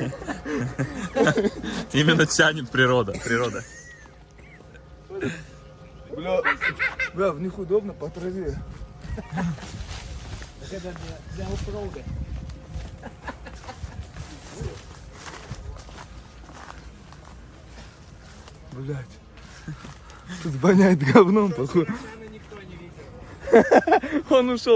Именно тянет природа. Природа. Бля, бля, в них удобно по траве. Это для, для оффроуда. Блять. Тут воняет говном, походу. Он ушел.